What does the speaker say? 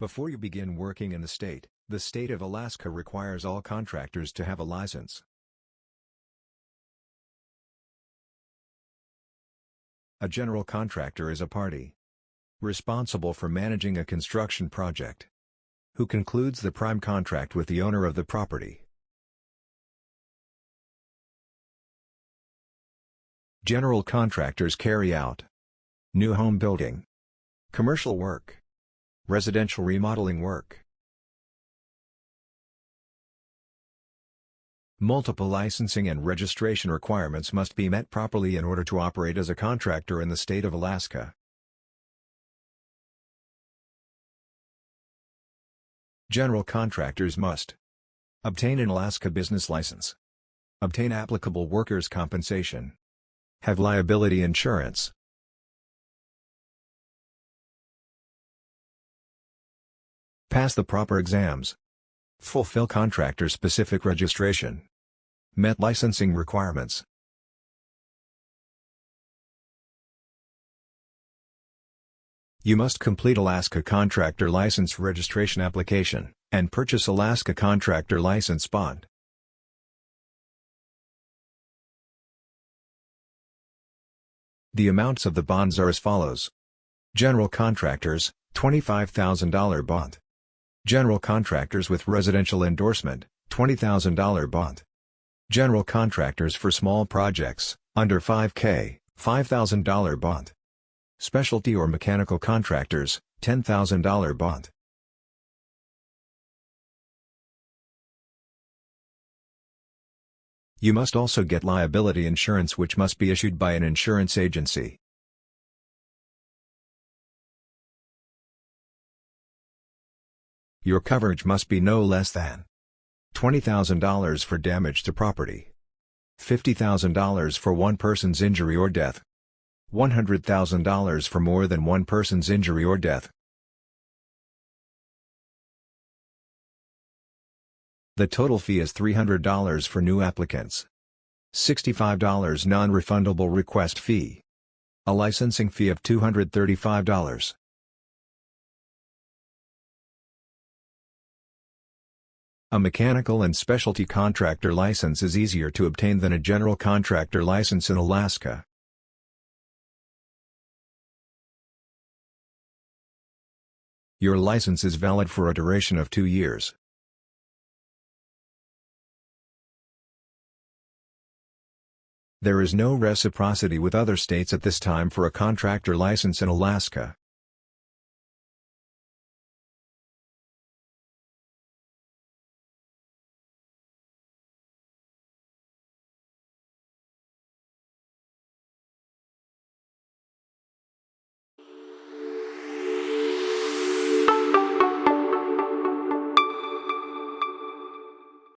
Before you begin working in the state, the state of Alaska requires all contractors to have a license. A general contractor is a party responsible for managing a construction project who concludes the prime contract with the owner of the property. General contractors carry out new home building, commercial work, residential remodeling work, Multiple licensing and registration requirements must be met properly in order to operate as a contractor in the state of Alaska. General contractors must obtain an Alaska business license, obtain applicable workers' compensation, have liability insurance, pass the proper exams, fulfill contractor-specific registration, met licensing requirements. You must complete Alaska Contractor License Registration application, and purchase Alaska Contractor License Bond. The amounts of the bonds are as follows. General Contractors, $25,000 bond. General Contractors with Residential Endorsement, $20,000 bond. General contractors for small projects, under 5K, $5,000 bond. Specialty or mechanical contractors, $10,000 bond. You must also get liability insurance which must be issued by an insurance agency. Your coverage must be no less than $20,000 for damage to property. $50,000 for one person's injury or death. $100,000 for more than one person's injury or death. The total fee is $300 for new applicants. $65 non-refundable request fee. A licensing fee of $235. A mechanical and specialty contractor license is easier to obtain than a general contractor license in Alaska. Your license is valid for a duration of two years. There is no reciprocity with other states at this time for a contractor license in Alaska.